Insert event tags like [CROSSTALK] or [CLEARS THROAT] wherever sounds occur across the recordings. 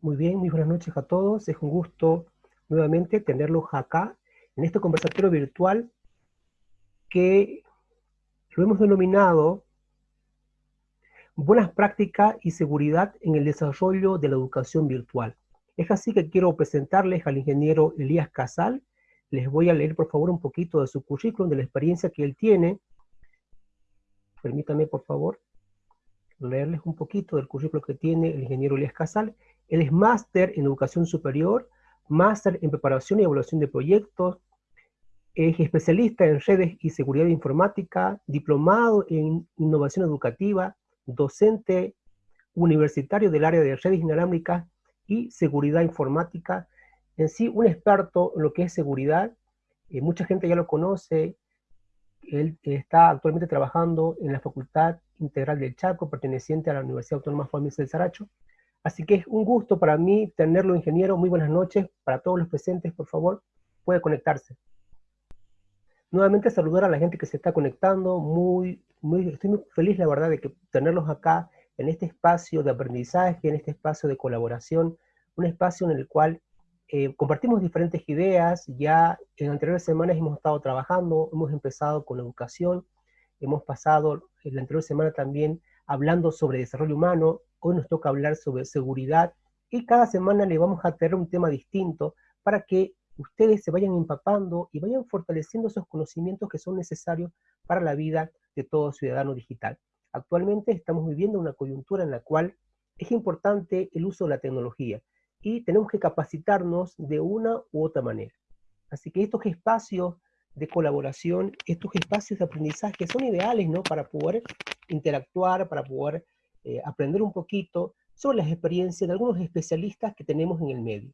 Muy bien, muy buenas noches a todos. Es un gusto nuevamente tenerlos acá en este conversatorio virtual que lo hemos denominado Buenas prácticas y seguridad en el desarrollo de la educación virtual. Es así que quiero presentarles al ingeniero Elías Casal. Les voy a leer por favor un poquito de su currículum, de la experiencia que él tiene. Permítanme por favor leerles un poquito del currículum que tiene el ingeniero Elías Casal. Él es máster en educación superior, máster en preparación y evaluación de proyectos, es especialista en redes y seguridad informática, diplomado en innovación educativa, docente universitario del área de redes inalámbricas y seguridad informática. En sí, un experto en lo que es seguridad. Eh, mucha gente ya lo conoce. Él está actualmente trabajando en la Facultad Integral del Chaco, perteneciente a la Universidad Autónoma Juan del Saracho. Así que es un gusto para mí tenerlo, ingeniero. Muy buenas noches. Para todos los presentes, por favor, puede conectarse. Nuevamente saludar a la gente que se está conectando. Muy, muy, estoy muy feliz, la verdad, de que tenerlos acá en este espacio de aprendizaje, en este espacio de colaboración, un espacio en el cual eh, compartimos diferentes ideas. Ya en anteriores semanas hemos estado trabajando, hemos empezado con educación, hemos pasado la anterior semana también hablando sobre desarrollo humano, hoy nos toca hablar sobre seguridad, y cada semana le vamos a tener un tema distinto para que ustedes se vayan empapando y vayan fortaleciendo esos conocimientos que son necesarios para la vida de todo ciudadano digital. Actualmente estamos viviendo una coyuntura en la cual es importante el uso de la tecnología y tenemos que capacitarnos de una u otra manera. Así que estos espacios de colaboración, estos espacios de aprendizaje son ideales ¿no? para poder interactuar, para poder eh, aprender un poquito sobre las experiencias de algunos especialistas que tenemos en el medio.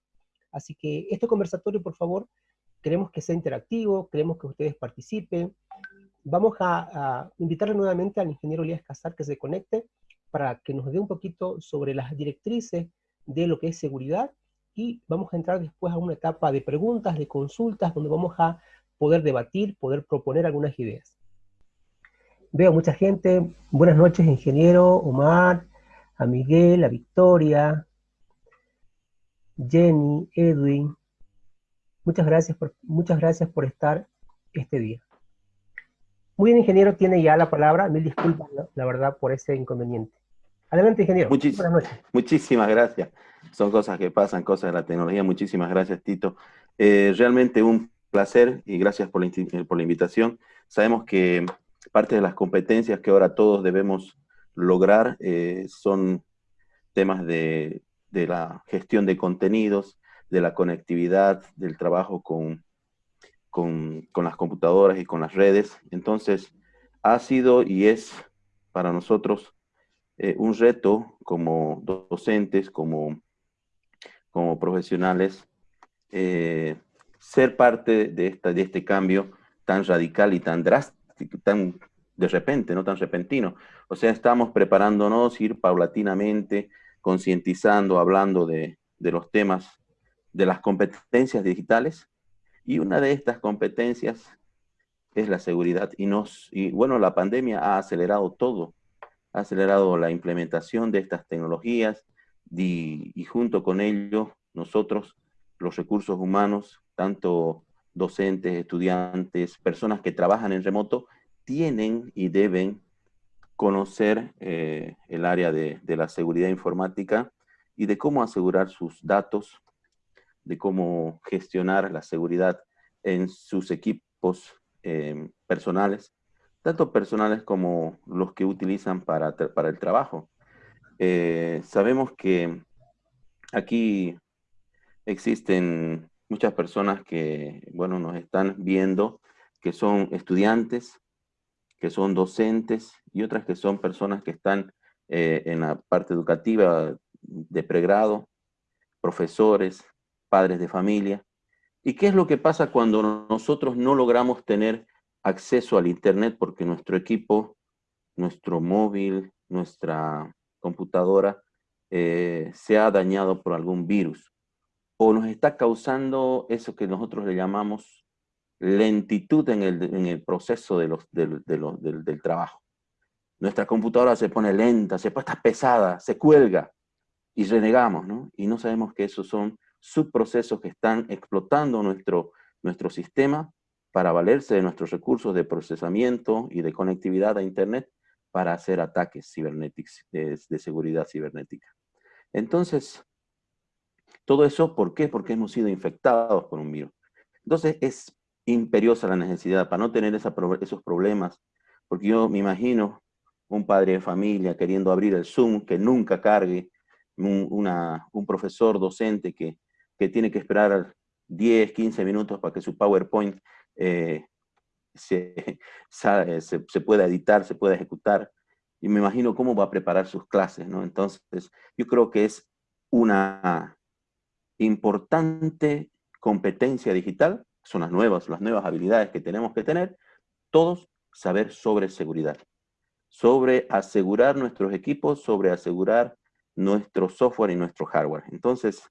Así que este conversatorio, por favor, queremos que sea interactivo, queremos que ustedes participen. Vamos a, invitarle nuevamente al ingeniero Elías Casar que se conecte para que nos dé un poquito sobre las directrices de lo que es seguridad y vamos a entrar después a una etapa de preguntas, de consultas, donde vamos a poder debatir, poder proponer algunas ideas. Veo mucha gente. Buenas noches, ingeniero, Omar, a Miguel, a Victoria, Jenny, Edwin. Muchas gracias por, muchas gracias por estar este día. Muy bien, ingeniero, tiene ya la palabra. Mil disculpas, la verdad, por ese inconveniente. Adelante, ingeniero. Buenas noches. Muchísimas gracias. Son cosas que pasan, cosas de la tecnología. Muchísimas gracias, Tito. Eh, realmente un placer y gracias por la, por la invitación. Sabemos que parte de las competencias que ahora todos debemos lograr eh, son temas de de la gestión de contenidos, de la conectividad, del trabajo con, con, las computadoras y con las redes. Entonces, ha sido y es para nosotros eh, un reto como docentes, como, como profesionales, eh, ser parte de, esta, de este cambio tan radical y tan drástico, tan de repente, no tan repentino. O sea, estamos preparándonos, ir paulatinamente, concientizando, hablando de, los temas de las competencias digitales, y una de estas competencias es la seguridad. Y, nos, y bueno, la pandemia ha acelerado todo, ha acelerado la implementación de estas tecnologías, y, y junto con ello, nosotros, los recursos humanos, tanto docentes, estudiantes, personas que trabajan en remoto, tienen y deben conocer eh, el área de, la seguridad informática y de cómo asegurar sus datos, de cómo gestionar la seguridad en sus equipos em, personales, tanto personales como los que utilizan para, para el trabajo. Eh, sabemos que aquí existen muchas personas que, bueno, nos están viendo, que son estudiantes, que son docentes y otras que son personas que están eh, en la parte educativa de pregrado, profesores, padres de familia. ¿Y qué es lo que pasa cuando nosotros no logramos tener acceso al Internet porque nuestro equipo, nuestro móvil, nuestra computadora eh, se ha dañado por algún virus? O nos está causando eso que nosotros le llamamos lentitud en el, proceso de del, del, trabajo. Nuestra computadora se pone lenta, se pone pesada, se cuelga. y renegamos, ¿no? Y no sabemos que esos son subprocesos que están explotando nuestro, nuestro sistema para valerse de nuestros recursos de procesamiento y de conectividad a Internet para hacer ataques cibernéticos, de, seguridad cibernética. Entonces, todo eso, ¿por qué? Porque hemos sido infectados por un virus. Entonces, es imperiosa la necesidad para no tener esos problemas, porque yo me imagino un padre de familia queriendo abrir el Zoom, que nunca cargue, un, un profesor docente que, que, tiene que esperar 10, 15 minutos para que su PowerPoint [LAUGHS] eh, se, se, pueda editar, se pueda ejecutar, y me imagino cómo va a preparar sus clases, ¿no? Entonces, yo creo que es una importante competencia digital, son las nuevas, las nuevas habilidades que tenemos que tener, todos saber sobre seguridad, sobre asegurar nuestros equipos, sobre asegurar nuestro software y nuestro hardware. Entonces,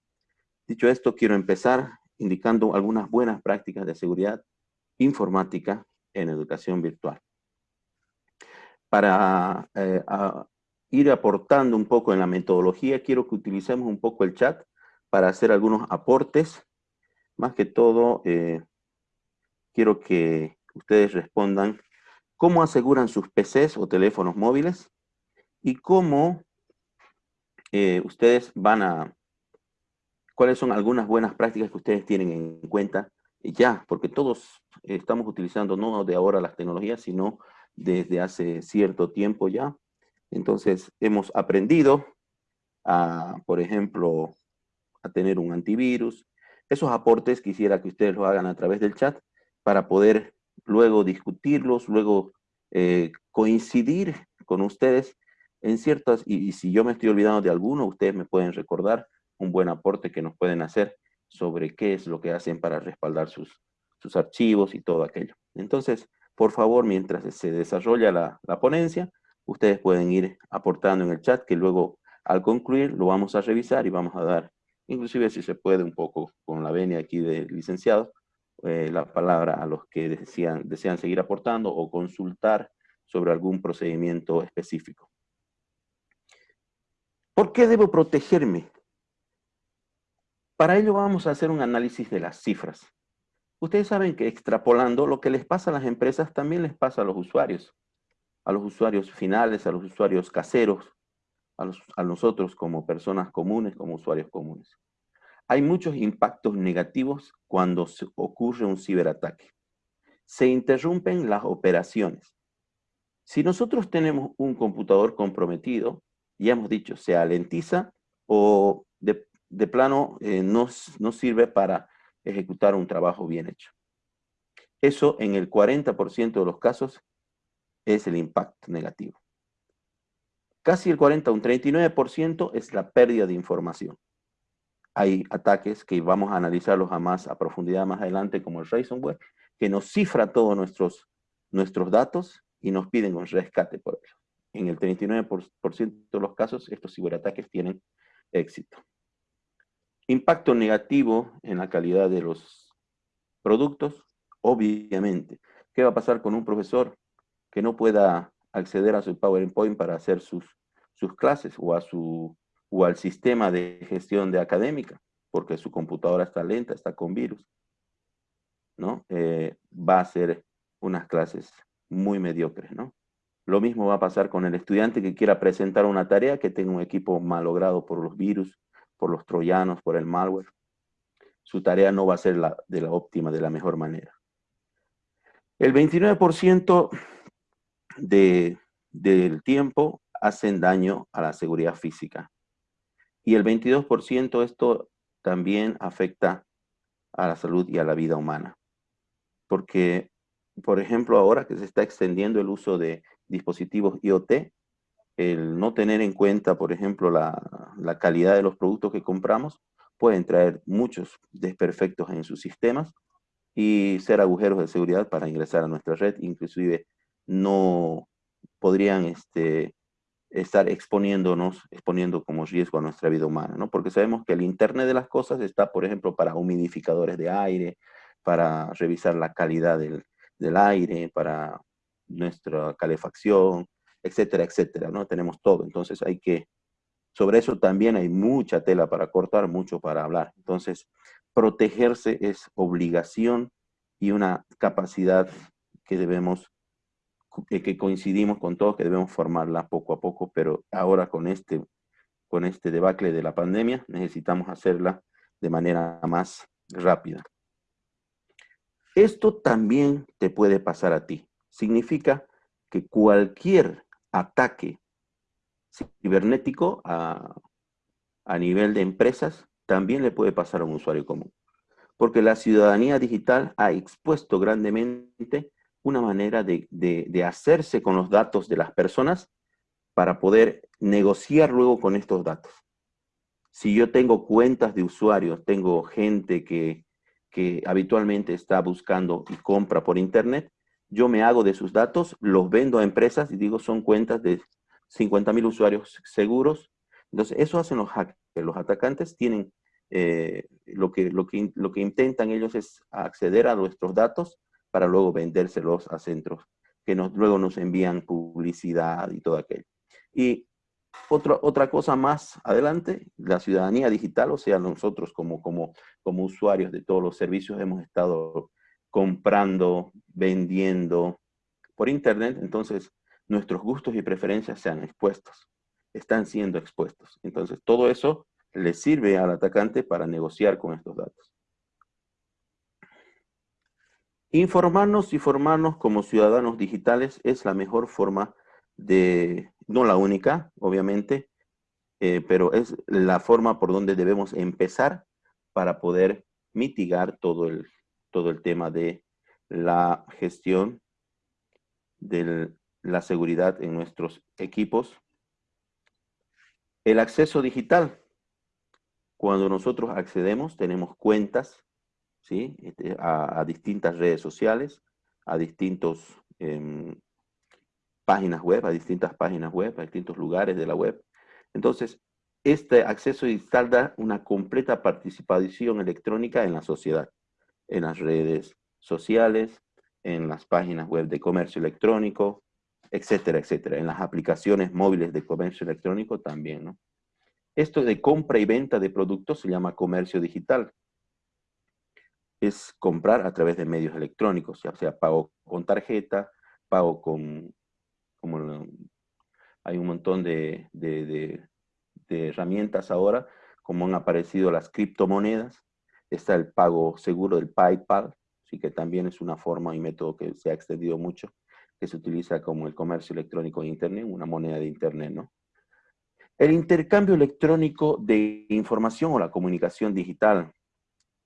dicho esto, quiero empezar indicando algunas buenas prácticas de seguridad informática en educación virtual. Para eh, ir aportando un poco en la metodología, quiero que utilicemos un poco el chat para hacer algunos aportes. Más que todo, eh, quiero que ustedes respondan cómo aseguran sus PCs o teléfonos móviles y cómo eh, ustedes van a, cuáles son algunas buenas prácticas que ustedes tienen en cuenta ya, porque todos estamos utilizando no de ahora las tecnologías, sino desde hace cierto tiempo ya. Entonces, hemos aprendido a, por ejemplo, a tener un antivirus. Esos aportes quisiera que ustedes lo hagan a través del chat para poder luego discutirlos, luego eh, coincidir con ustedes en ciertas, y, y, si yo me estoy olvidando de alguno, ustedes me pueden recordar un buen aporte que nos pueden hacer sobre qué es lo que hacen para respaldar sus, sus archivos y todo aquello. Entonces, por favor, mientras se desarrolla la, la ponencia, ustedes pueden ir aportando en el chat que luego al concluir lo vamos a revisar y vamos a dar, inclusive si se puede un poco con la venia aquí del licenciado, eh, la palabra a los que desean, desean seguir aportando o consultar sobre algún procedimiento específico. ¿Por qué debo protegerme? Para ello vamos a hacer un análisis de las cifras. Ustedes saben que extrapolando lo que les pasa a las empresas también les pasa a los usuarios, a los usuarios finales, a los usuarios caseros, a, nosotros como personas comunes, como usuarios comunes. Hay muchos impactos negativos cuando ocurre un ciberataque. Se interrumpen las operaciones. Si nosotros tenemos un computador comprometido, ya hemos dicho, se alentiza o de, de plano eh, no, no sirve para ejecutar un trabajo bien hecho. Eso en el 40% de los casos es el impacto negativo. Casi el 40, un 39% es la pérdida de información. Hay ataques que vamos a analizarlos a más a profundidad más adelante, como el ransomware, que nos cifra todos nuestros, nuestros datos y nos piden un rescate por ello. En el 39% de los casos, estos ciberataques tienen éxito. Impacto negativo en la calidad de los productos, obviamente. ¿Qué va a pasar con un profesor que no pueda acceder a su PowerPoint para hacer sus, sus clases o, a su, o al sistema de gestión de académica? Porque su computadora está lenta, está con virus. ¿no? Eh, va a ser unas clases muy mediocres, ¿no? Lo mismo va a pasar con el estudiante que quiera presentar una tarea que tenga un equipo malogrado por los virus, por los troyanos, por el malware. Su tarea no va a ser la, de la óptima, de la mejor manera. El 29% de, del tiempo hacen daño a la seguridad física. Y el 22% esto también afecta a la salud y a la vida humana. Porque, por ejemplo, ahora que se está extendiendo el uso de dispositivos IoT, el no tener en cuenta, por ejemplo, la, calidad de los productos que compramos, pueden traer muchos desperfectos en sus sistemas y ser agujeros de seguridad para ingresar a nuestra red, inclusive no podrían este, estar exponiéndonos, exponiendo como riesgo a nuestra vida humana, ¿no? Porque sabemos que el Internet de las cosas está, por ejemplo, para humidificadores de aire, para revisar la calidad del, del aire, para nuestra calefacción, etcétera, etcétera, ¿no? Tenemos todo, entonces hay que sobre eso también hay mucha tela para cortar, mucho para hablar. Entonces, protegerse es obligación y una capacidad que debemos, que coincidimos con todos, que debemos formarla poco a poco, pero ahora con este, con este debacle de la pandemia necesitamos hacerla de manera más rápida. Esto también te puede pasar a ti. Significa que cualquier ataque cibernético a, nivel de empresas también le puede pasar a un usuario común. Porque la ciudadanía digital ha expuesto grandemente una manera de, de, hacerse con los datos de las personas para poder negociar luego con estos datos. Si yo tengo cuentas de usuarios, tengo gente que, que habitualmente está buscando y compra por internet, yo me hago de sus datos, los vendo a empresas y digo son cuentas de 50 mil usuarios seguros. Entonces, eso hacen los hackers. Los atacantes tienen, eh, lo, que, lo, que, lo que intentan ellos es acceder a nuestros datos para luego vendérselos a centros que luego nos envían publicidad y todo aquello. Y otra, otra cosa más adelante, la ciudadanía digital, o sea, nosotros como, como, como usuarios de todos los servicios hemos estado comprando, vendiendo por internet, entonces nuestros gustos y preferencias sean expuestos, están siendo expuestos. Entonces, todo eso le sirve al atacante para negociar con estos datos. Informarnos y formarnos como ciudadanos digitales es la mejor forma de, no la única, obviamente, eh, pero es la forma por donde debemos empezar para poder mitigar todo el, todo el tema de la gestión del la seguridad en nuestros equipos. El acceso digital. Cuando nosotros accedemos, tenemos cuentas ¿sí? Este, a, distintas redes sociales, a distintas em, páginas web, a distintas páginas web, a distintos lugares de la web. Entonces, este acceso digital da una completa participación electrónica en la sociedad, en las redes sociales, en las páginas web de comercio electrónico, etcétera, etcétera. En las aplicaciones móviles de comercio electrónico también, ¿no? Esto de compra y venta de productos se llama comercio digital. Es comprar a través de medios electrónicos, ya sea pago con tarjeta, pago con, hay un montón de, de herramientas ahora, como han aparecido las criptomonedas, está el pago seguro del PayPal, sí que también es una forma y método que se ha extendido mucho que se utiliza como el comercio electrónico de Internet, una moneda de Internet, ¿no? El intercambio electrónico de información o la comunicación digital,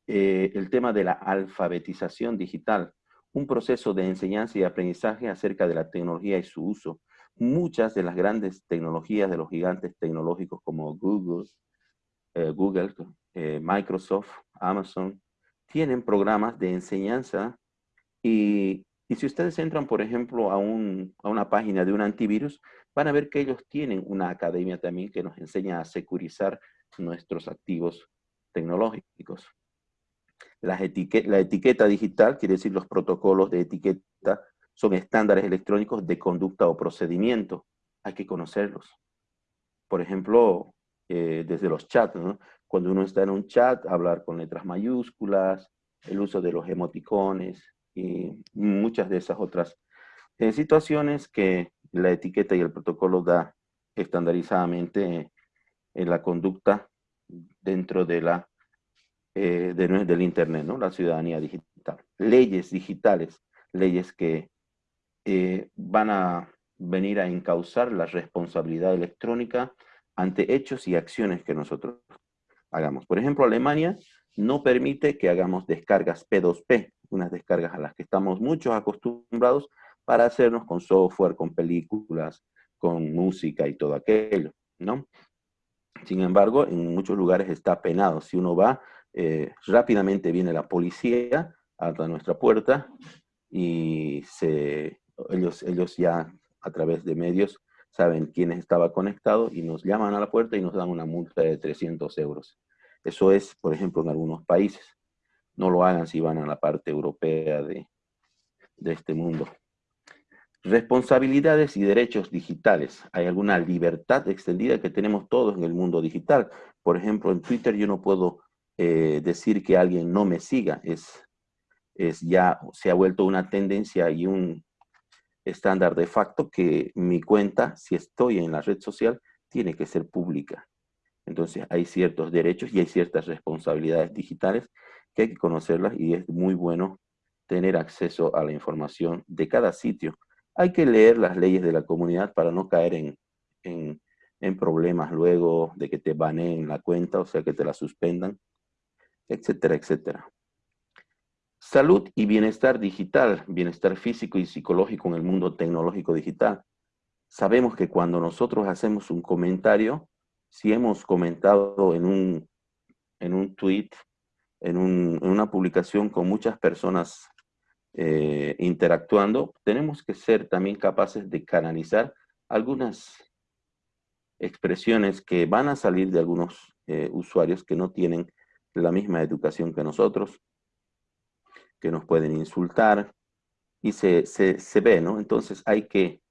eh, el tema de la alfabetización digital, un proceso de enseñanza y aprendizaje acerca de la tecnología y su uso. Muchas de las grandes tecnologías de los gigantes tecnológicos como Google, eh, Google eh, Microsoft, Amazon, tienen programas de enseñanza y y si ustedes entran, por ejemplo, a, una página de un antivirus, van a ver que ellos tienen una academia también que nos enseña a securizar nuestros activos tecnológicos. La etiqueta digital, quiere decir los protocolos de etiqueta, son estándares electrónicos de conducta o procedimiento. Hay que conocerlos. Por ejemplo, eh, desde los chats, cuando uno está en un chat, hablar con letras mayúsculas, el uso de los emoticones, y muchas de esas otras eh, situaciones que la etiqueta y el protocolo da estandarizadamente en la conducta dentro de la, eh, del Internet, ¿no? la ciudadanía digital. Leyes digitales, leyes que eh, van a venir a encauzar la responsabilidad electrónica ante hechos y acciones que nosotros hagamos. Por ejemplo, Alemania no permite que hagamos descargas P2P, unas descargas a las que estamos muchos acostumbrados para hacernos con software, con películas, con música y todo aquello, ¿no? Sin embargo, en muchos lugares está penado. Si uno va, eh, rápidamente viene la policía a nuestra puerta y se, ellos, ellos ya a través de medios saben quién estaba conectado y nos llaman a la puerta y nos dan una multa de 300 euros. Eso es, por ejemplo, en algunos países. No lo hagan si van a la parte europea de, este mundo. Responsabilidades y derechos digitales. Hay alguna libertad extendida que tenemos todos en el mundo digital. Por ejemplo, en Twitter yo no puedo eh, decir que alguien no me siga. Es, es ya, se ha vuelto una tendencia y un estándar de facto que mi cuenta, si estoy en la red social, tiene que ser pública. Entonces hay ciertos derechos y hay ciertas responsabilidades digitales que hay que conocerlas y es muy bueno tener acceso a la información de cada sitio. Hay que leer las leyes de la comunidad para no caer en, en, en problemas luego de que te baneen la cuenta, o sea, que te la suspendan, etcétera, etcétera. Salud y bienestar digital, bienestar físico y psicológico en el mundo tecnológico digital. Sabemos que cuando nosotros hacemos un comentario, si hemos comentado en un, en un tweet, en, una publicación con muchas personas eh, interactuando, tenemos que ser también capaces de canalizar algunas expresiones que van a salir de algunos eh, usuarios que no tienen la misma educación que nosotros, que nos pueden insultar, y se, se, ve, ¿no? Entonces hay que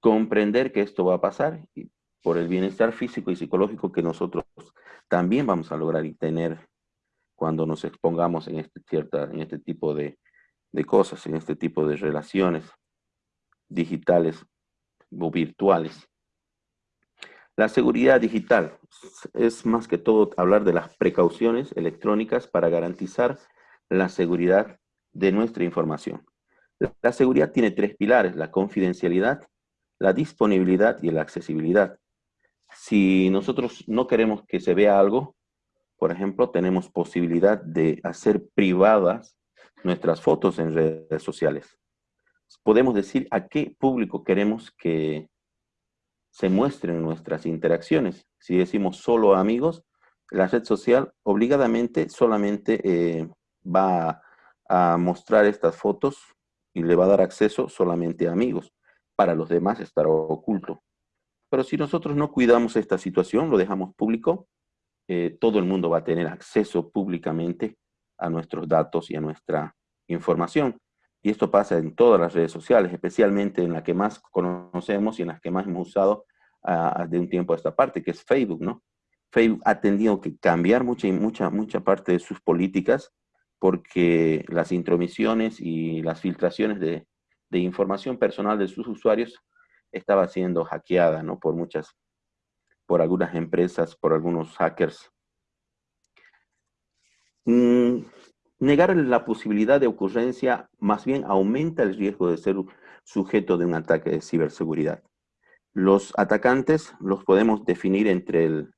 comprender que esto va a pasar y por el bienestar físico y psicológico que nosotros también vamos a lograr y tener cuando nos expongamos en este, cierta, en este tipo de, de cosas, en este tipo de relaciones digitales o virtuales. La seguridad digital es más que todo hablar de las precauciones electrónicas para garantizar la seguridad de nuestra información. La seguridad tiene tres pilares, la confidencialidad, la disponibilidad y la accesibilidad. Si nosotros no queremos que se vea algo, por ejemplo, tenemos posibilidad de hacer privadas nuestras fotos en redes sociales. Podemos decir a qué público queremos que se muestren nuestras interacciones. Si decimos solo amigos, la red social obligadamente solamente eh, va a, mostrar estas fotos y le va a dar acceso solamente a amigos. Para los demás estará oculto. Pero si nosotros no cuidamos esta situación, lo dejamos público, eh, todo el mundo va a tener acceso públicamente a nuestros datos y a nuestra información. Y esto pasa en todas las redes sociales, especialmente en la que más conocemos y en las que más hemos usado uh, de un tiempo a esta parte, que es Facebook, ¿no? Facebook ha tenido que cambiar mucha, mucha, mucha parte de sus políticas porque las intromisiones y las filtraciones de, de información personal de sus usuarios estaba siendo hackeada, ¿no? Por muchas, por algunas empresas, por algunos hackers. Mm, negar la posibilidad de ocurrencia más bien aumenta el riesgo de ser sujeto de un ataque de ciberseguridad. Los atacantes los podemos definir entre el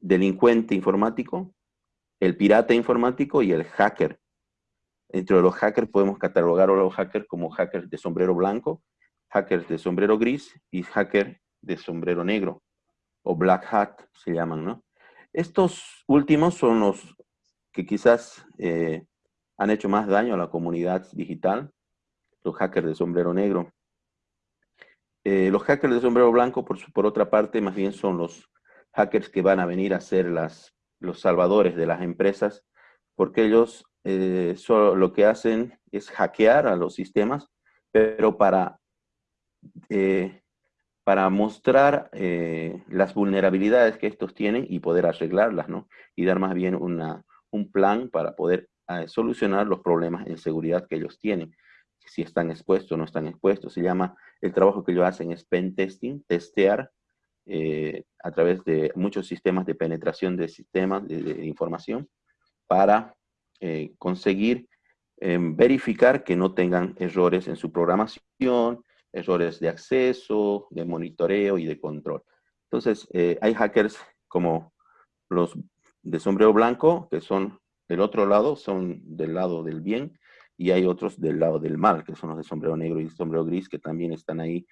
delincuente informático, el pirata informático y el hacker. Entre los hackers podemos catalogar a los hackers como hackers de sombrero blanco, hackers de sombrero gris y hackers de sombrero negro, o black hat se llaman, ¿no? Estos últimos son los que quizás eh, han hecho más daño a la comunidad digital, los hackers de sombrero negro. Eh, los hackers de sombrero blanco, por, por otra parte, más bien son los hackers que van a venir a ser las, los salvadores de las empresas, porque ellos eh, solo lo que hacen es hackear a los sistemas, pero para, eh, para mostrar las vulnerabilidades que estos tienen y poder arreglarlas, ¿no? Y dar más bien una, un plan para poder solucionar los problemas en seguridad que ellos tienen. Si están expuestos o no están expuestos. Se llama, el trabajo que ellos hacen es pen testing, testear a través de muchos sistemas de penetración de sistemas de información para eh, conseguir em, verificar que no tengan errores en su programación, errores de acceso, de monitoreo y de control. Entonces, eh, hay hackers como los de sombrero blanco, que son del otro lado, son del lado del bien, y hay otros del lado del mal, que son los de sombrero negro y sombrero gris, que también están ahí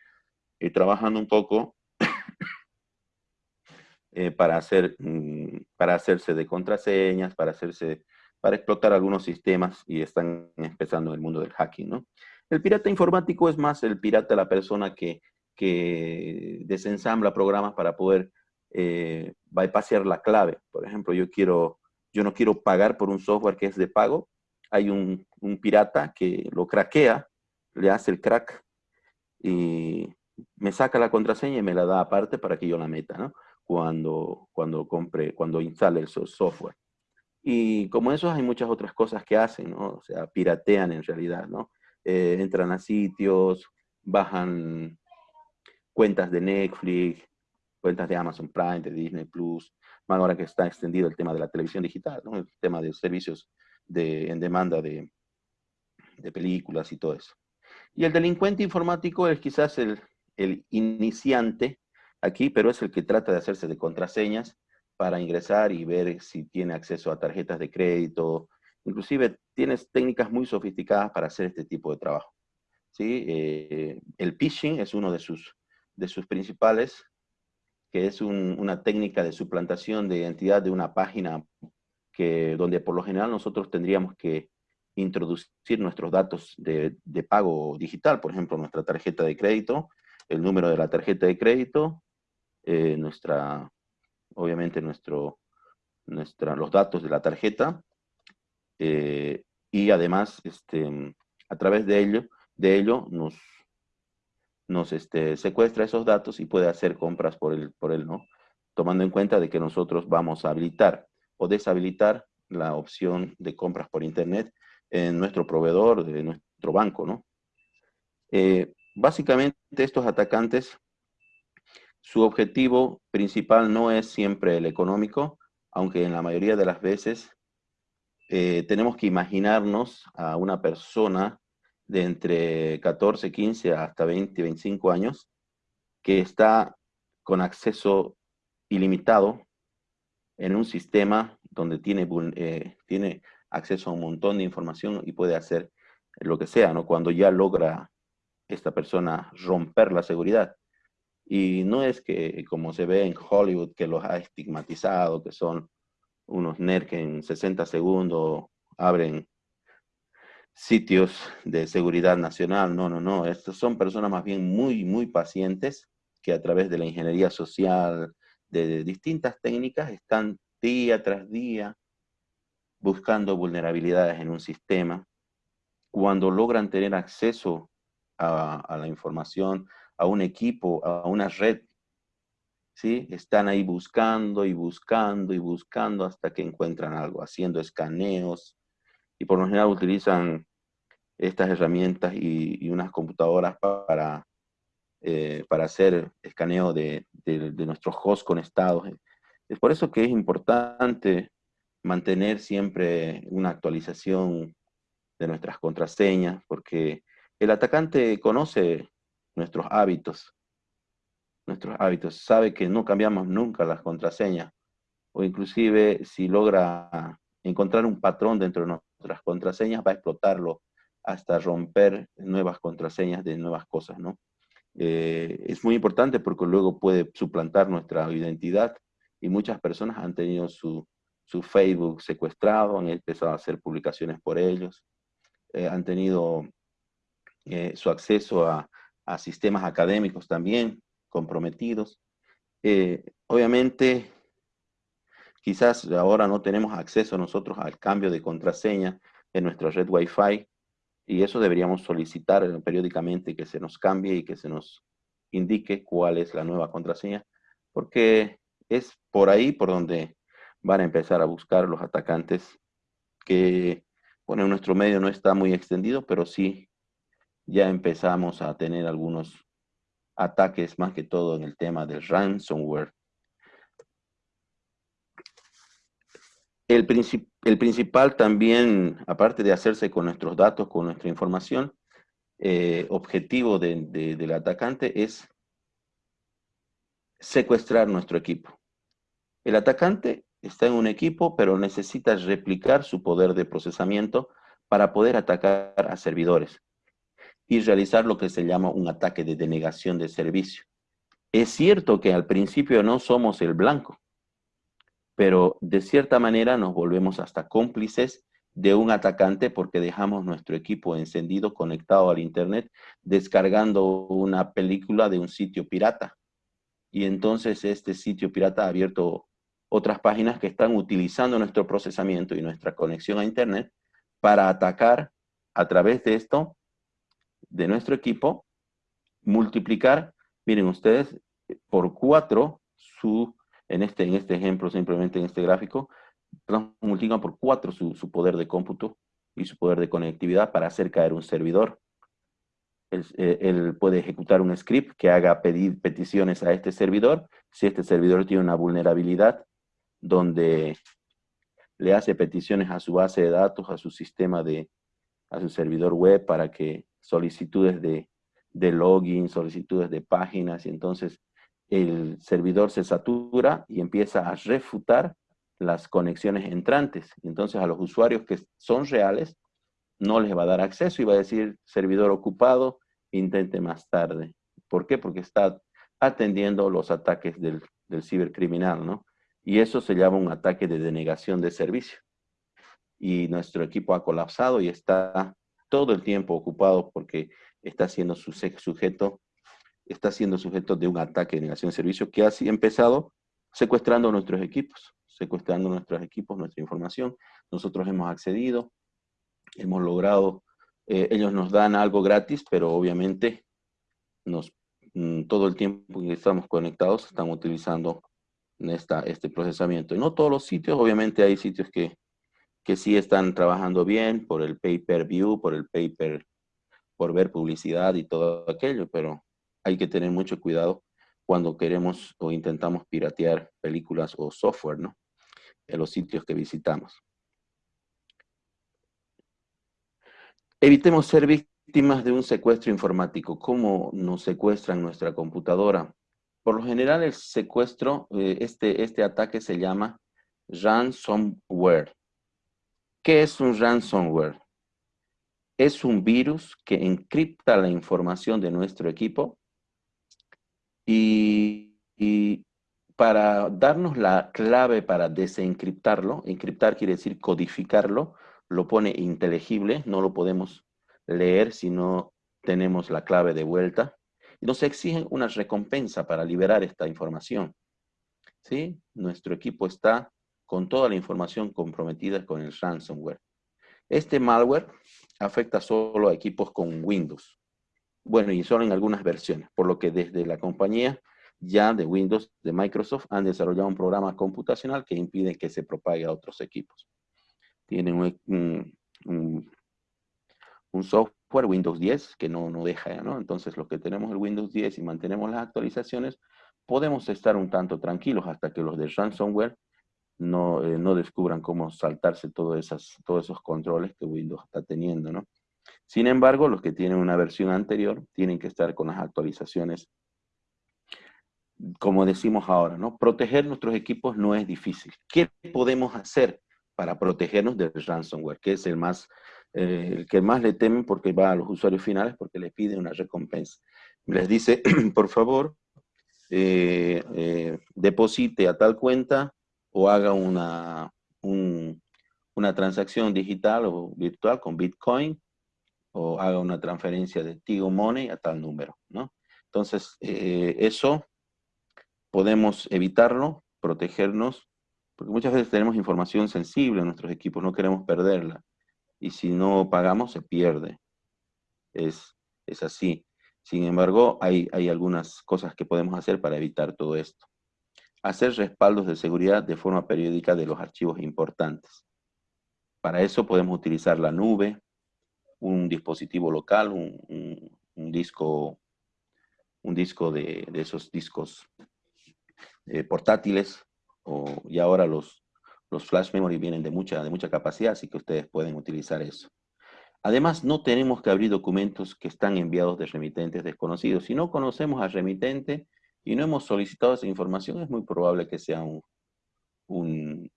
eh, trabajando un poco [COUGHS] para, hacer, mm, para hacerse de contraseñas, para hacerse para explotar algunos sistemas y están empezando en el mundo del hacking, ¿no? El pirata informático es más el pirata, la persona que, que desensambla programas para poder eh, bypassear la clave. Por ejemplo, yo, quiero, yo no quiero pagar por un software que es de pago. Hay un, pirata que lo craquea, le hace el crack y me saca la contraseña y me la da aparte para que yo la meta, ¿no? Cuando, cuando compre, cuando instale el software. Y como eso hay muchas otras cosas que hacen, ¿no? O sea, piratean en realidad, ¿no? Eh, entran a sitios, bajan cuentas de Netflix, cuentas de Amazon Prime, de Disney Plus, ahora que está extendido el tema de la televisión digital, ¿no? el tema de servicios de, en demanda de, de películas y todo eso. Y el delincuente informático es quizás el, el iniciante aquí, pero es el que trata de hacerse de contraseñas para ingresar y ver si tiene acceso a tarjetas de crédito. Inclusive tienes técnicas muy sofisticadas para hacer este tipo de trabajo. ¿sí? Eh, el phishing es uno de sus, de sus principales, que es una técnica de suplantación de identidad de una página que, donde por lo general nosotros tendríamos que introducir nuestros datos de, pago digital, por ejemplo, nuestra tarjeta de crédito, el número de la tarjeta de crédito, eh, nuestra, obviamente nuestro, nuestra, los datos de la tarjeta, eh, y además, este, a través de ello, de ello nos, nos este, secuestra esos datos y puede hacer compras por él, por él, ¿no? Tomando en cuenta de que nosotros vamos a habilitar o deshabilitar la opción de compras por internet en nuestro proveedor, de nuestro banco, ¿no? Eh, básicamente estos atacantes, su objetivo principal no es siempre el económico, aunque en la mayoría de las veces eh, tenemos que imaginarnos a una persona de entre 14, 15 hasta 20, 25 años que está con acceso ilimitado en un sistema donde tiene, eh, tiene acceso a un montón de información y puede hacer lo que sea, ¿no? Cuando ya logra esta persona romper la seguridad. Y no es que, como se ve en Hollywood, que los ha estigmatizado, que son unos nerds que en 60 segundos abren sitios de seguridad nacional. No, no, no. Estas son personas más bien muy, muy pacientes que a través de la ingeniería social, de distintas técnicas, están día tras día buscando vulnerabilidades en un sistema, cuando logran tener acceso a, la información, a un equipo, a una red, ¿sí? Están ahí buscando y buscando y buscando hasta que encuentran algo, haciendo escaneos, y por lo general utilizan estas herramientas y, unas computadoras para, eh, para hacer escaneo de, de, de nuestros hosts conectados. Es por eso que es importante mantener siempre una actualización de nuestras contraseñas, porque el atacante conoce nuestros hábitos, nuestros hábitos, sabe que no cambiamos nunca las contraseñas, o inclusive si logra encontrar un patrón dentro de nuestras contraseñas, va a explotarlo hasta romper nuevas contraseñas de nuevas cosas, ¿no? Eh, es muy importante porque luego puede suplantar nuestra identidad y muchas personas han tenido su, su Facebook secuestrado, han empezado a hacer publicaciones por ellos, eh, han tenido eh, su acceso a, sistemas académicos también comprometidos. Eh, obviamente, quizás ahora no tenemos acceso nosotros al cambio de contraseña en nuestra red Wi-Fi, y eso deberíamos solicitar periódicamente que se nos cambie y que se nos indique cuál es la nueva contraseña, porque es por ahí por donde van a empezar a buscar los atacantes que, bueno, en nuestro medio no está muy extendido, pero sí ya empezamos a tener algunos ataques, más que todo en el tema del ransomware. El, el principal también, aparte de hacerse con nuestros datos, con nuestra información, eh, objetivo del atacante es secuestrar nuestro equipo. El atacante está en un equipo, pero necesita replicar su poder de procesamiento para poder atacar a servidores y realizar lo que se llama un ataque de denegación de servicio. Es cierto que al principio no somos el blanco, pero de cierta manera nos volvemos hasta cómplices de un atacante porque dejamos nuestro equipo encendido, conectado al internet, descargando una película de un sitio pirata. Y entonces este sitio pirata ha abierto otras páginas que están utilizando nuestro procesamiento y nuestra conexión a Internet para atacar a través de esto, de nuestro equipo, multiplicar, miren ustedes, por 4 su, en este, en este ejemplo, simplemente en este gráfico, multiplican por 4 su, su poder de cómputo y su poder de conectividad para hacer caer un servidor. Eh, él, puede ejecutar un script que haga pedir peticiones a este servidor. Si este servidor tiene una vulnerabilidad donde le hace peticiones a su base de datos, a su sistema de, a su servidor web para que solicitudes de, de login, solicitudes de páginas, y entonces el servidor se satura y empieza a refutar las conexiones entrantes. Entonces a los usuarios que son reales no les va a dar acceso y va a decir servidor ocupado, intente más tarde. ¿Por qué? Porque está atendiendo los ataques del, del cibercriminal, ¿no? Y eso se llama un ataque de denegación de servicio. Y nuestro equipo ha colapsado y está todo el tiempo ocupado porque está siendo sujeto, está siendo sujeto de un ataque de denegación de servicio que ha empezado secuestrando nuestros equipos, secuestrando nuestros equipos, nuestra información. Nosotros hemos accedido, hemos logrado, eh, ellos nos dan algo gratis, pero obviamente nos, mm, todo el tiempo que estamos conectados están utilizando esta, este procesamiento. Y no todos los sitios, obviamente hay sitios que, que sí están trabajando bien por el pay-per-view, por el paper, por ver publicidad y todo aquello, pero hay que tener mucho cuidado cuando queremos o intentamos piratear películas o software, ¿no? En los sitios que visitamos. Evitemos ser víctimas de un secuestro informático. ¿Cómo nos secuestran nuestra computadora? Por lo general, el secuestro, eh, este, este ataque se llama ransomware. ¿Qué es un ransomware? Es un virus que encripta la información de nuestro equipo y, para darnos la clave para desencriptarlo, encriptar quiere decir codificarlo, lo pone inteligible, no lo podemos leer si no tenemos la clave de vuelta. Y nos exigen una recompensa para liberar esta información. ¿Sí? Nuestro equipo está con toda la información comprometida con el ransomware. Este malware afecta solo a equipos con Windows. Bueno, y solo en algunas versiones, por lo que desde la compañía ya de Windows de Microsoft han desarrollado un programa computacional que impide que se propague a otros equipos tienen un, software Windows 10 que no, no deja, ¿no? Entonces, los que tenemos el Windows 10 y mantenemos las actualizaciones, podemos estar un tanto tranquilos hasta que los de ransomware no, eh, no descubran cómo saltarse todos, esas, todos esos controles que Windows está teniendo, ¿no? Sin embargo, los que tienen una versión anterior tienen que estar con las actualizaciones como decimos ahora, ¿no? Proteger nuestros equipos no es difícil. ¿Qué podemos hacer? para protegernos del ransomware, que es el más, eh, el que más le temen porque va a los usuarios finales porque les pide una recompensa. Les dice, [CLEARS THROAT] por favor, eh, eh, deposite a tal cuenta o haga una, una transacción digital o virtual con Bitcoin o haga una transferencia de Tigo Money a tal número, ¿no? Entonces, eso podemos evitarlo, protegernos porque muchas veces tenemos información sensible en nuestros equipos, no queremos perderla. Y si no pagamos, se pierde. Es, es así. Sin embargo, hay, hay algunas cosas que podemos hacer para evitar todo esto. Hacer respaldos de seguridad de forma periódica de los archivos importantes. Para eso podemos utilizar la nube, un dispositivo local, un, disco, un disco de, esos discos eh, portátiles y ahora los, los flash memory vienen de mucha, de mucha capacidad, así que ustedes pueden utilizar eso. Además, no tenemos que abrir documentos que están enviados de remitentes desconocidos. Si no conocemos al remitente y no hemos solicitado esa información, es muy probable que sea un, un,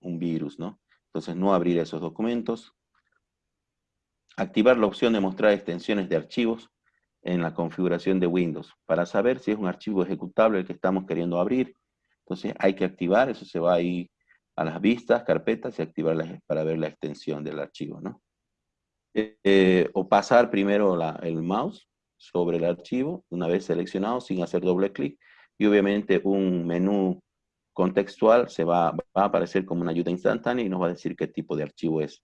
un virus, ¿no? Entonces, no abrir esos documentos. Activar la opción de mostrar extensiones de archivos en la configuración de Windows para saber si es un archivo ejecutable el que estamos queriendo abrir entonces hay que activar, eso se va ahí a las vistas, carpetas y activarlas para ver la extensión del archivo, ¿no? Eh, o pasar primero el mouse sobre el archivo, una vez seleccionado, sin hacer doble clic, y obviamente un menú contextual se va, a aparecer como una ayuda instantánea y nos va a decir qué tipo de archivo es.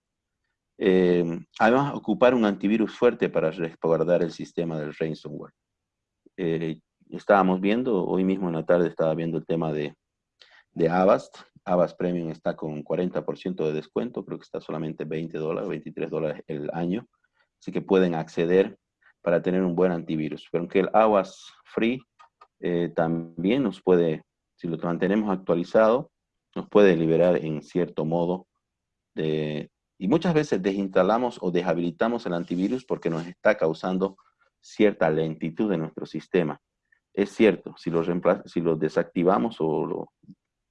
Eh, además, ocupar un antivirus fuerte para resguardar el sistema del ransomware. Eh, estábamos viendo, hoy mismo en la tarde estaba viendo el tema de, de Avast. Avast Premium está con 40% de descuento, creo que está solamente 20 dólares, 23 dólares el año. Así que pueden acceder para tener un buen antivirus. Pero aunque el Avast Free eh, también nos puede, si lo mantenemos actualizado, nos puede liberar en cierto modo de... Y muchas veces desinstalamos o deshabilitamos el antivirus porque nos está causando cierta lentitud en nuestro sistema. Es cierto, si lo, si lo desactivamos o lo,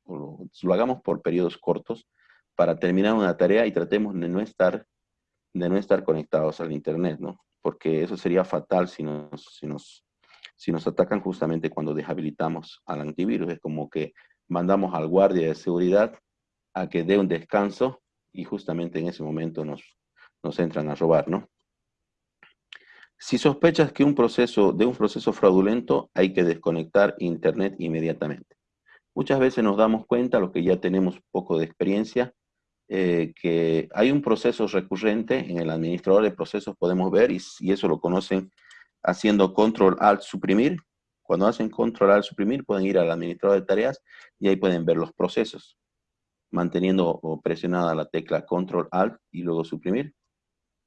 lo, hagamos por periodos cortos para terminar una tarea y tratemos de no estar, de no estar conectados al Internet, ¿no? Porque eso sería fatal si nos, si nos, si nos atacan justamente cuando deshabilitamos al antivirus. Es como que mandamos al guardia de seguridad a que dé un descanso y justamente en ese momento nos, nos entran a robar, ¿no? Si sospechas que un proceso, de un proceso fraudulento, hay que desconectar Internet inmediatamente. Muchas veces nos damos cuenta, los que ya tenemos poco de experiencia, eh, que hay un proceso recurrente en el administrador de procesos, podemos ver, y, y eso lo conocen haciendo control alt suprimir. Cuando hacen control alt suprimir, pueden ir al administrador de tareas y ahí pueden ver los procesos. Manteniendo presionada la tecla control alt y luego suprimir,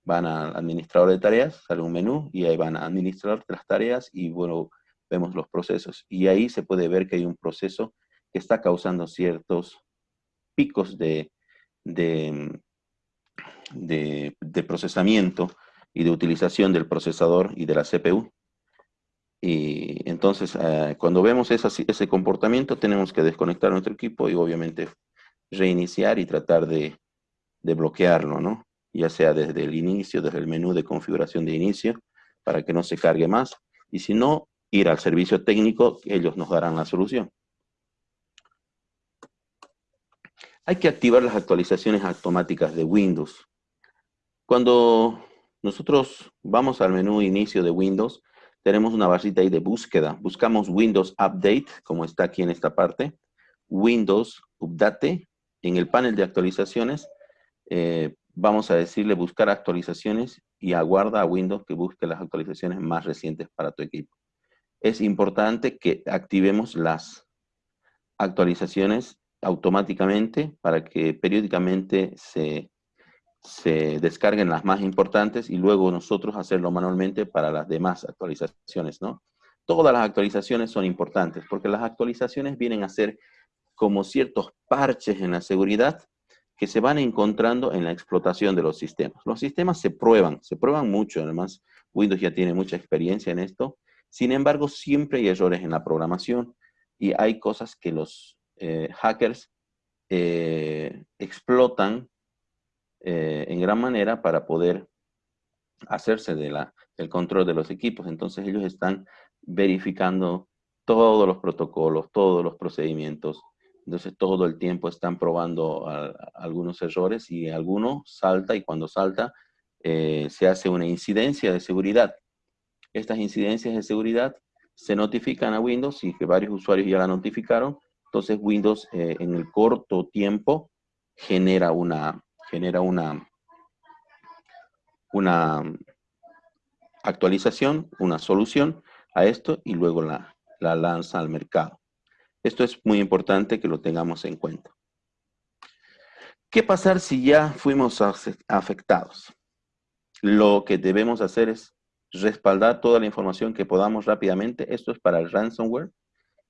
van al administrador de tareas, sale un menú y ahí van a administrar las tareas y bueno, vemos los procesos. Y ahí se puede ver que hay un proceso que está causando ciertos picos de, de, de, procesamiento y de utilización del procesador y de la CPU. Y entonces, eh, cuando vemos ese comportamiento, tenemos que desconectar nuestro equipo y obviamente reiniciar y tratar de, de bloquearlo, ¿no? ya sea desde el inicio, desde el menú de configuración de inicio, para que no se cargue más, y si no, ir al servicio técnico, ellos nos darán la solución. Hay que activar las actualizaciones automáticas de Windows. Cuando nosotros vamos al menú inicio de Windows, tenemos una barrita ahí de búsqueda. Buscamos Windows Update, como está aquí en esta parte. Windows Update. En el panel de actualizaciones, eh, vamos a decirle buscar actualizaciones y aguarda a Windows que busque las actualizaciones más recientes para tu equipo. Es importante que activemos las actualizaciones automáticamente para que periódicamente se, se descarguen las más importantes y luego nosotros hacerlo manualmente para las demás actualizaciones, ¿no? Todas las actualizaciones son importantes porque las actualizaciones vienen a ser como ciertos parches en la seguridad que se van encontrando en la explotación de los sistemas. Los sistemas se prueban, se prueban mucho, además Windows ya tiene mucha experiencia en esto. Sin embargo, siempre hay errores en la programación y hay cosas que los eh, hackers eh, explotan eh, en gran manera para poder hacerse de del control de los equipos. Entonces ellos están verificando todos los protocolos, todos los procedimientos, entonces todo el tiempo están probando algunos errores y alguno salta y cuando salta eh, se hace una incidencia de seguridad. Estas incidencias de seguridad se notifican a Windows y que varios usuarios ya la notificaron. Entonces Windows eh, en el corto tiempo genera una, genera una, una actualización, una solución a esto y luego la, la lanza al mercado. Esto es muy importante que lo tengamos en cuenta. ¿Qué pasar si ya fuimos afectados? Lo que debemos hacer es respaldar toda la información que podamos rápidamente. Esto es para el ransomware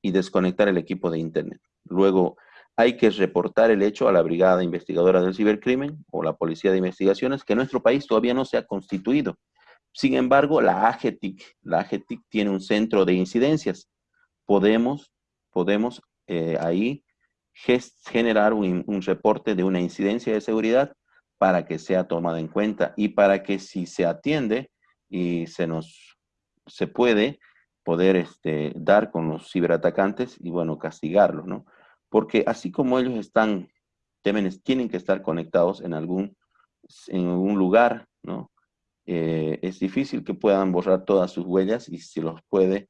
y desconectar el equipo de Internet. Luego, hay que reportar el hecho a la Brigada Investigadora del Cibercrimen o la Policía de Investigaciones, que en nuestro país todavía no se ha constituido. Sin embargo, la AGETIC, la AGETIC tiene un centro de incidencias. Podemos podemos eh, ahí generar un, reporte de una incidencia de seguridad para que sea tomada en cuenta y para que si se atiende y se nos se puede poder este, dar con los ciberatacantes y bueno, castigarlos, ¿no? Porque así como ellos están, tienen que estar conectados en algún, en algún lugar, ¿no? Eh, es difícil que puedan borrar todas sus huellas y si los puede,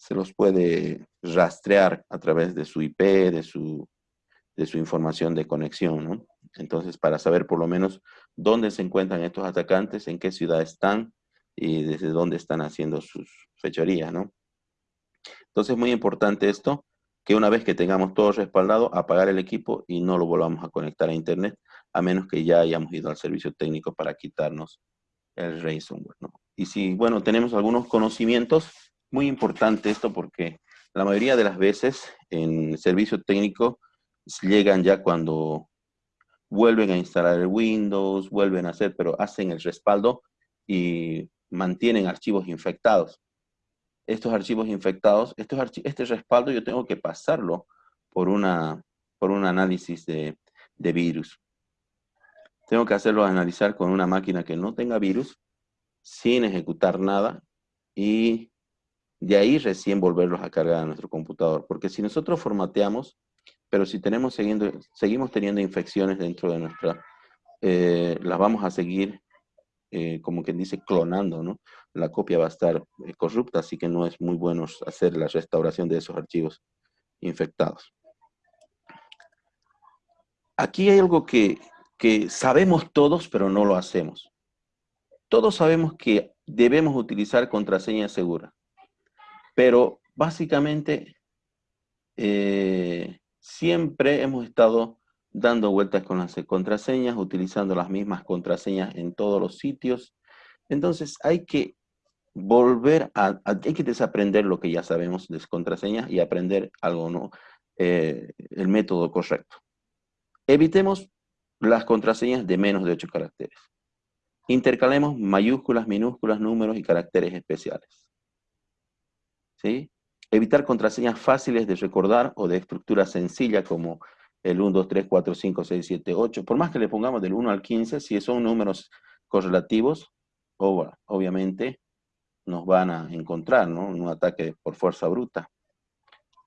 se los puede rastrear a través de su IP, de su, de su información de conexión. Entonces, para saber por lo menos dónde se encuentran estos atacantes, en qué ciudad están y desde dónde están haciendo sus fechorías, ¿no? Entonces, es muy importante esto, que una vez que tengamos todo respaldado, apagar el equipo y no lo volvamos a conectar a Internet, a menos que ya hayamos ido al servicio técnico para quitarnos el ransomware, ¿no? Y si, bueno, tenemos algunos conocimientos, muy importante esto porque la mayoría de las veces en servicio técnico llegan ya cuando vuelven a instalar el Windows, vuelven a hacer, pero hacen el respaldo y mantienen archivos infectados. Estos archivos infectados, estos este respaldo yo tengo que pasarlo por, una, por un análisis de, de virus. Tengo que hacerlo analizar con una máquina que no tenga virus, sin ejecutar nada, y de ahí recién volverlos a cargar a nuestro computador. Porque si nosotros formateamos, pero si tenemos siguiendo, seguimos teniendo infecciones dentro de nuestra, eh, las vamos a seguir, eh, como quien dice, clonando, ¿no? La copia va a estar eh, corrupta, así que no es muy bueno hacer la restauración de esos archivos infectados. Aquí hay algo que, que sabemos todos, pero no lo hacemos. Todos sabemos que debemos utilizar contraseña segura, pero básicamente siempre hemos estado dando vueltas con las contraseñas, utilizando las mismas contraseñas en todos los sitios. Entonces hay que volver a, hay que desaprender lo que ya sabemos de contraseñas y aprender algo, ¿no? Eh, el método correcto. Evitemos las contraseñas de menos de 8 caracteres. Intercalemos mayúsculas, minúsculas, números y caracteres especiales. ¿Sí? Evitar contraseñas fáciles de recordar o de estructura sencilla como el 1, 2, 3, 4, 5, 6, 7, 8. Por más que le pongamos del 1 al 15, si son números correlativos, obviamente nos van a encontrar, ¿no? Un ataque por fuerza bruta.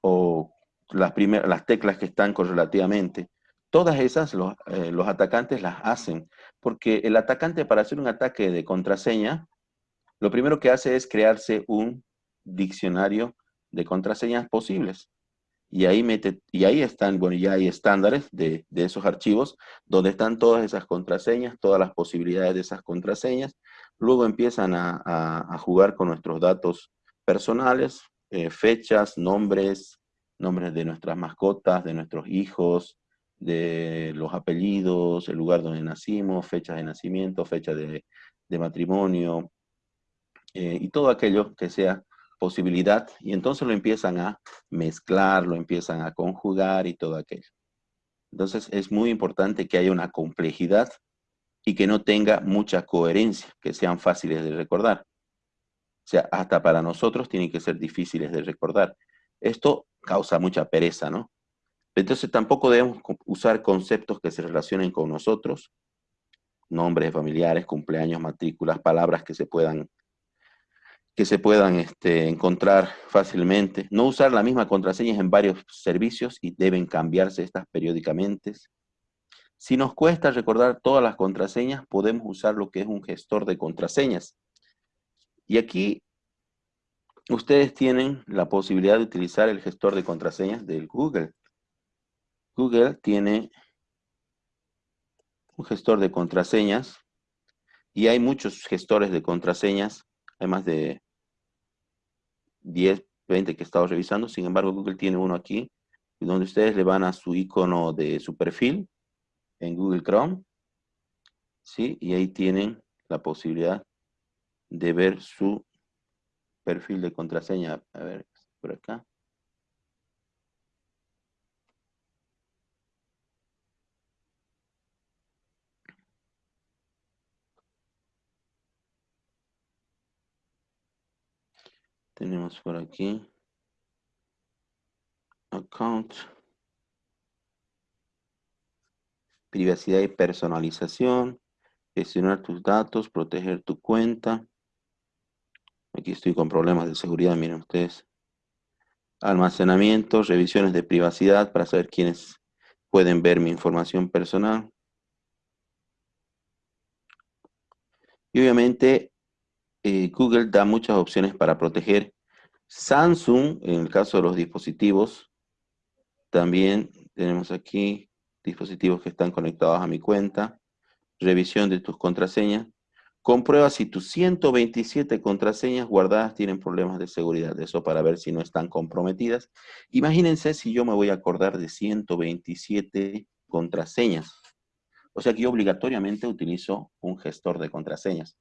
O las, primeras, las teclas que están correlativamente. Todas esas los, eh, los atacantes las hacen, porque el atacante para hacer un ataque de contraseña, lo primero que hace es crearse un diccionario de contraseñas posibles. Y ahí, mete, y ahí están, bueno, ya hay estándares de, esos archivos donde están todas esas contraseñas, todas las posibilidades de esas contraseñas. Luego empiezan a, jugar con nuestros datos personales, eh, fechas, nombres, nombres de nuestras mascotas, de nuestros hijos, de los apellidos, el lugar donde nacimos, fechas de nacimiento, fecha de, matrimonio, eh, y todo aquello que sea posibilidad y entonces lo empiezan a mezclar, lo empiezan a conjugar y todo aquello. Entonces es muy importante que haya una complejidad y que no tenga mucha coherencia, que sean fáciles de recordar. O sea, hasta para nosotros tienen que ser difíciles de recordar. Esto causa mucha pereza, ¿no? Entonces tampoco debemos usar conceptos que se relacionen con nosotros, nombres familiares, cumpleaños, matrículas, palabras que se puedan que se puedan este, encontrar fácilmente. No usar la misma contraseña en varios servicios y deben cambiarse estas periódicamente. Si nos cuesta recordar todas las contraseñas, podemos usar lo que es un gestor de contraseñas. Y aquí ustedes tienen la posibilidad de utilizar el gestor de contraseñas del Google. Google tiene un gestor de contraseñas y hay muchos gestores de contraseñas hay más de 10, 20 que he estado revisando. Sin embargo, Google tiene uno aquí, donde ustedes le van a su icono de su perfil en Google Chrome. ¿sí? Y ahí tienen la posibilidad de ver su perfil de contraseña. A ver, por acá. Tenemos por aquí. Account. Privacidad y personalización. Gestionar tus datos, proteger tu cuenta. Aquí estoy con problemas de seguridad, miren ustedes. Almacenamiento, revisiones de privacidad para saber quiénes pueden ver mi información personal. Y obviamente eh, Google da muchas opciones para proteger. Samsung, en el caso de los dispositivos, también tenemos aquí dispositivos que están conectados a mi cuenta, revisión de tus contraseñas, comprueba si tus 127 contraseñas guardadas tienen problemas de seguridad, eso para ver si no están comprometidas. Imagínense si yo me voy a acordar de 127 contraseñas. O sea que yo obligatoriamente utilizo un gestor de contraseñas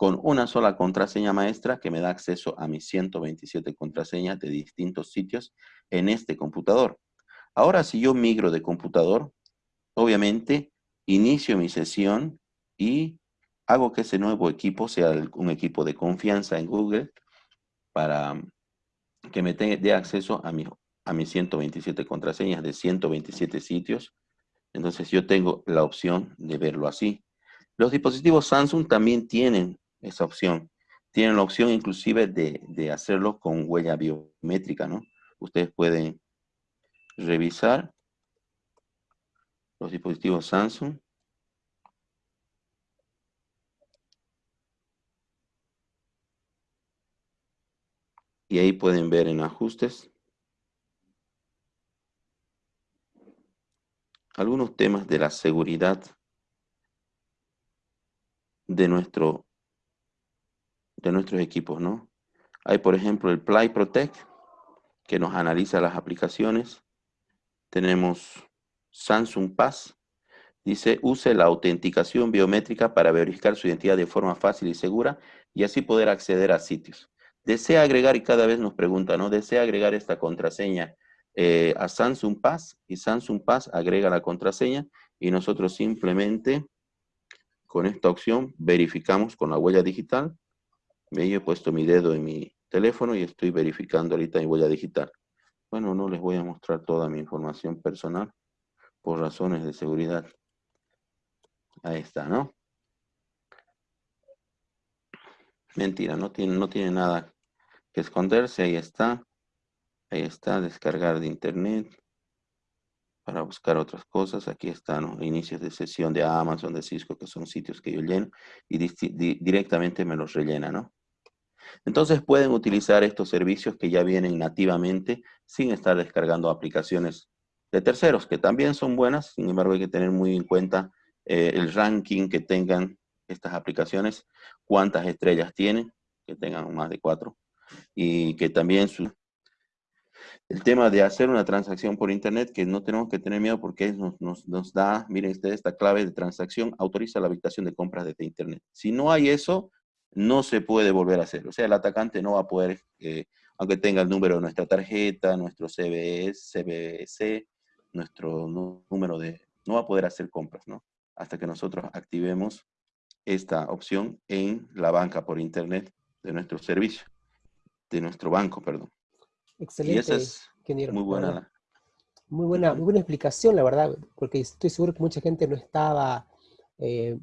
con una sola contraseña maestra que me da acceso a mis 127 contraseñas de distintos sitios en este computador. Ahora, si yo migro de computador, obviamente inicio mi sesión y hago que ese nuevo equipo sea un equipo de confianza en Google para que me dé acceso a, a mis 127 contraseñas de 127 sitios. Entonces yo tengo la opción de verlo así. Los dispositivos Samsung también tienen esa opción. Tienen la opción inclusive de, de hacerlo con huella biométrica, ¿no? Ustedes pueden revisar los dispositivos Samsung. Y ahí pueden ver en ajustes algunos temas de la seguridad de nuestro de nuestros equipos, ¿no? Hay, por ejemplo, el Play Protect, que nos analiza las aplicaciones. Tenemos Samsung Pass, dice, use la autenticación biométrica para verificar su identidad de forma fácil y segura y así poder acceder a sitios. Desea agregar, y cada vez nos pregunta, ¿no? Desea agregar esta contraseña eh, a Samsung Pass y Samsung Pass agrega la contraseña y nosotros simplemente con esta opción verificamos con la huella digital me he puesto mi dedo en mi teléfono y estoy verificando ahorita mi huella digital. Bueno, no les voy a mostrar toda mi información personal por razones de seguridad. Ahí está, ¿no? Mentira, no tiene, no tiene nada que esconderse. Ahí está. Ahí está, descargar de internet para buscar otras cosas. Aquí están los inicios de sesión de Amazon, de Cisco, que son sitios que yo lleno y directamente me los rellena, ¿no? Entonces pueden utilizar estos servicios que ya vienen nativamente sin estar descargando aplicaciones de terceros, que también son buenas, sin embargo hay que tener muy en cuenta eh, el ranking que tengan estas aplicaciones, cuántas estrellas tienen, que tengan más de cuatro, y que también su, el tema de hacer una transacción por internet, que no tenemos que tener miedo porque nos, nos, da, miren ustedes, esta clave de transacción autoriza la habilitación de compras desde internet. Si no hay eso, no se puede volver a hacer. O sea, el atacante no va a poder, eh, aunque tenga el número de nuestra tarjeta, nuestro CBS, CBC, nuestro número de... no va a poder hacer compras, ¿no? Hasta que nosotros activemos esta opción en la banca por internet de nuestro servicio, de nuestro banco, perdón. Excelente. Y esa es muy buena. Muy buena, muy buena explicación, la verdad, porque estoy seguro que mucha gente no estaba eh,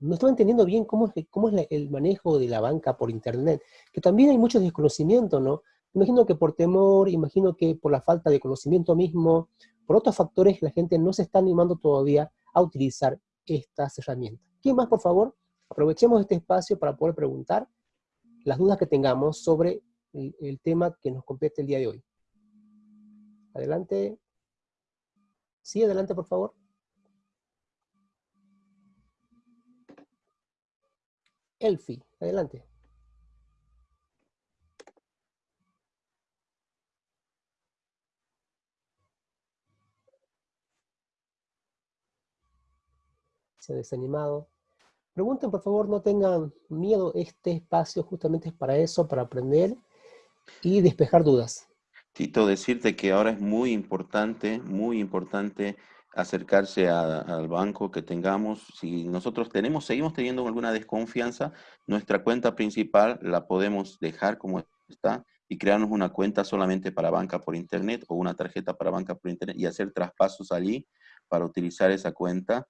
no estaba entendiendo bien cómo es, cómo es el manejo de la banca por internet, que también hay mucho desconocimiento, ¿no? Imagino que por temor, imagino que por la falta de conocimiento mismo, por otros factores, la gente no se está animando todavía a utilizar estas herramientas. ¿Quién más, por favor? Aprovechemos este espacio para poder preguntar las dudas que tengamos sobre el, el tema que nos compete el día de hoy. Adelante. Sí, adelante, por favor. Elfi, adelante. Se ha desanimado. Pregunten, por favor, no tengan miedo. Este espacio justamente es para eso, para aprender y despejar dudas. Tito, decirte que ahora es muy importante, muy importante acercarse al banco que tengamos. Si nosotros tenemos, seguimos teniendo alguna desconfianza, nuestra cuenta principal la podemos dejar como está y crearnos una cuenta solamente para banca por internet o una tarjeta para banca por internet y hacer traspasos allí para utilizar esa cuenta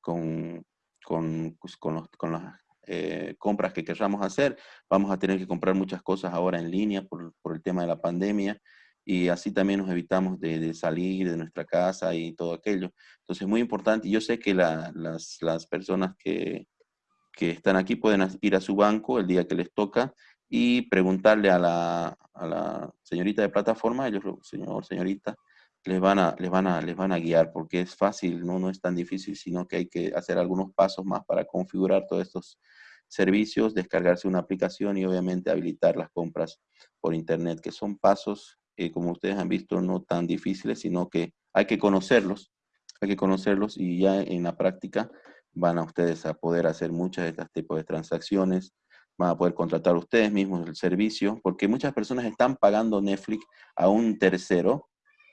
con, con, pues, con, las eh, compras que queramos hacer. Vamos a tener que comprar muchas cosas ahora en línea por, por el tema de la pandemia y así también nos evitamos de, salir de nuestra casa y todo aquello. Entonces, muy importante. Yo sé que las, las, personas que, que, están aquí pueden ir a su banco el día que les toca y preguntarle a la, a la señorita de plataforma, ellos, señor, señorita, les van a, les van a, les van a guiar, porque es fácil, ¿no? no es tan difícil, sino que hay que hacer algunos pasos más para configurar todos estos servicios, descargarse una aplicación y obviamente habilitar las compras por internet, que son pasos, eh, como ustedes han visto, no tan difíciles, sino que hay que conocerlos, hay que conocerlos y ya en la práctica van a ustedes a poder hacer muchas de estas tipos de transacciones, van a poder contratar ustedes mismos el servicio, porque muchas personas están pagando Netflix a un tercero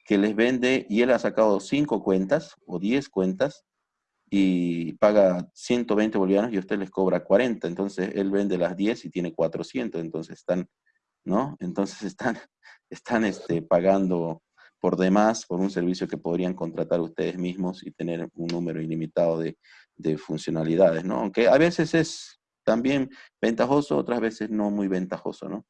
que les vende y él ha sacado cinco cuentas o 10 cuentas y paga 120 bolivianos y usted les cobra 40, entonces él vende las 10 y tiene 400, entonces están, ¿no? Entonces están, [LAUGHS] están este, pagando por demás por un servicio que podrían contratar ustedes mismos y tener un número ilimitado de, de funcionalidades, ¿no? Aunque a veces es también ventajoso, otras veces no muy ventajoso, ¿no?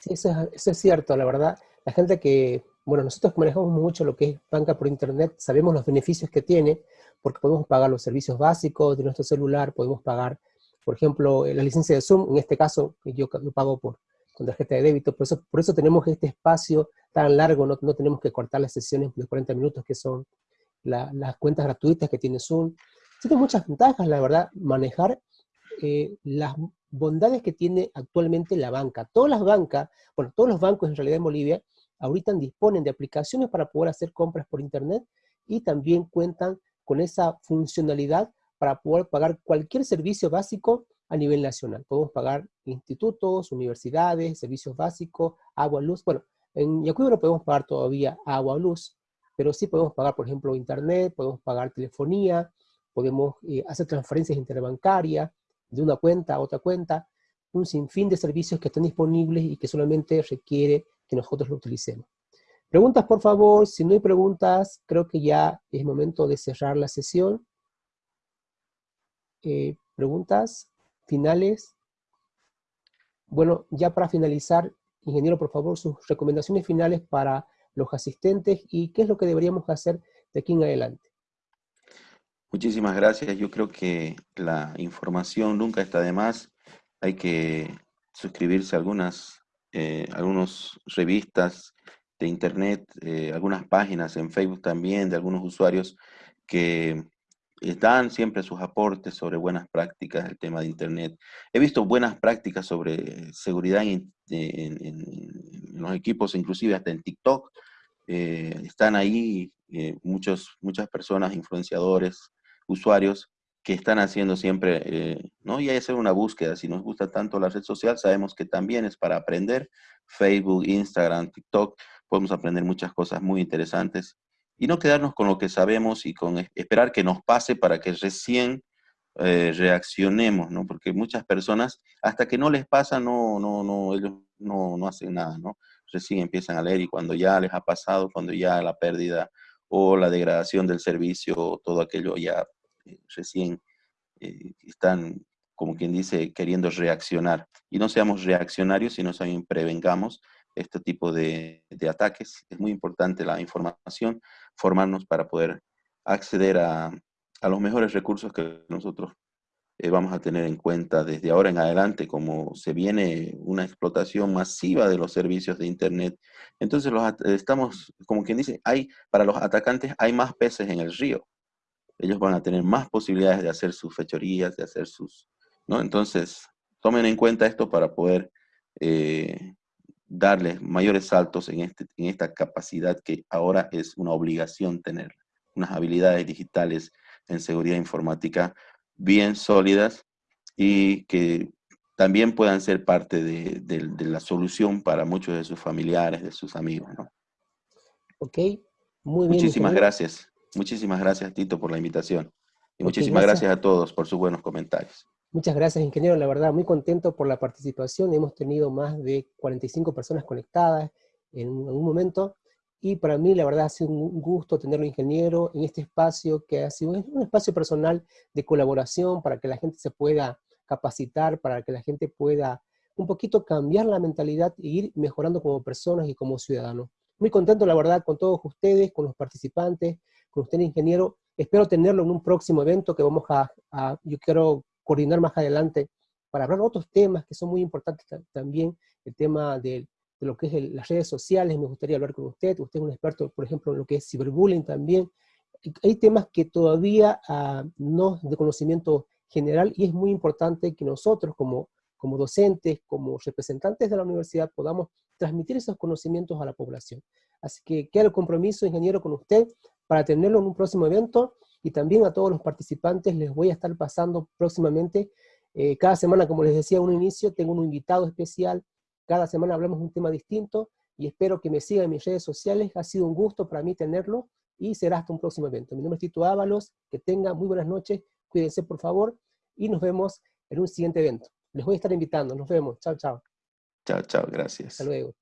Sí, eso es, cierto, la verdad. La gente que, bueno, nosotros manejamos mucho lo que es banca por internet, sabemos los beneficios que tiene, porque podemos pagar los servicios básicos de nuestro celular, podemos pagar, por ejemplo, la licencia de Zoom, en este caso yo, yo pago por, con tarjeta de débito, por eso, por eso tenemos este espacio tan largo, no, no tenemos que cortar las sesiones de 40 minutos que son las cuentas gratuitas que tiene Zoom. Tiene muchas ventajas, la verdad, manejar eh, las bondades que tiene actualmente la banca. Todas las bancas, bueno, todos los bancos en realidad en Bolivia, ahorita disponen de aplicaciones para poder hacer compras por internet y también cuentan con esa funcionalidad para poder pagar cualquier servicio básico a nivel nacional. Podemos pagar institutos, universidades, servicios básicos, agua, luz. Bueno, en Yacuiba no podemos pagar todavía agua o luz, pero sí podemos pagar, por ejemplo, internet, podemos pagar telefonía, podemos eh, hacer transferencias interbancarias, de una cuenta a otra cuenta, un sinfín de servicios que están disponibles y que solamente requiere que nosotros lo utilicemos. Preguntas, por favor. Si no hay preguntas, creo que ya es momento de cerrar la sesión. Eh, ¿Preguntas finales? Bueno, ya para finalizar, ingeniero, por favor, sus recomendaciones finales para los asistentes y qué es lo que deberíamos hacer de aquí en adelante. Muchísimas gracias. Yo creo que la información nunca está de más. Hay que suscribirse a algunas eh, revistas de internet, eh, algunas páginas en Facebook también de algunos usuarios que dan siempre sus aportes sobre buenas prácticas del tema de internet. He visto buenas prácticas sobre seguridad en, los equipos, inclusive hasta en TikTok. Eh, están ahí eh, muchos, muchas personas, influenciadores, usuarios que están haciendo siempre, eh, ¿no? Y hay hacer una búsqueda. Si nos gusta tanto la red social, sabemos que también es para aprender. Facebook, Instagram, TikTok, podemos aprender muchas cosas muy interesantes. Y no quedarnos con lo que sabemos y con esperar que nos pase para que recién eh, reaccionemos, ¿no? Porque muchas personas, hasta que no les pasa, no, no, no, ellos no, no hacen nada, ¿no? Recién empiezan a leer y cuando ya les ha pasado, cuando ya la pérdida o la degradación del servicio, todo aquello ya eh, recién eh, están, como quien dice, queriendo reaccionar. Y no seamos reaccionarios, sino también prevengamos este tipo de, ataques. Es muy importante la información, formarnos para poder acceder a, a los mejores recursos que nosotros eh, vamos a tener en cuenta desde ahora en adelante, como se viene una explotación masiva de los servicios de Internet. Entonces, los, estamos, como quien dice, hay, para los atacantes hay más peces en el río. Ellos van a tener más posibilidades de hacer sus fechorías, de hacer sus... ¿no? Entonces, tomen en cuenta esto para poder eh, darles mayores saltos en, este, en esta capacidad que ahora es una obligación tener, unas habilidades digitales en seguridad informática bien sólidas y que también puedan ser parte de, la solución para muchos de sus familiares, de sus amigos. ¿no? Ok, muy bien. Muchísimas gracias. Muchísimas gracias, Tito, por la invitación. Y muchísimas gracias. a todos por sus buenos comentarios. Muchas gracias, ingeniero. La verdad, muy contento por la participación. Hemos tenido más de 45 personas conectadas en algún momento. Y para mí, la verdad, ha sido un gusto tenerlo ingeniero en este espacio que ha sido un espacio personal de colaboración para que la gente se pueda capacitar, para que la gente pueda un poquito cambiar la mentalidad e ir mejorando como personas y como ciudadanos. Muy contento, la verdad, con todos ustedes, con los participantes, con usted, ingeniero. Espero tenerlo en un próximo evento que vamos a, a yo quiero coordinar más adelante para hablar de otros temas que son muy importantes también, el tema del de lo que es las redes sociales, me gustaría hablar con usted, usted es un experto, por ejemplo, en lo que es ciberbullying también. Hay temas que todavía uh, no de conocimiento general y es muy importante que nosotros como, como docentes, como representantes de la universidad, podamos transmitir esos conocimientos a la población. Así que queda el compromiso, ingeniero, con usted para tenerlo en un próximo evento y también a todos los participantes les voy a estar pasando próximamente, eh, cada semana, como les decía en un inicio, tengo un invitado especial, cada semana hablamos de un tema distinto, y espero que me sigan en mis redes sociales, ha sido un gusto para mí tenerlo, y será hasta un próximo evento. Mi nombre es Tito Ábalos, que tengan muy buenas noches, cuídense por favor, y nos vemos en un siguiente evento. Les voy a estar invitando, nos vemos, chao, chao. Chao, chao, gracias. Hasta luego.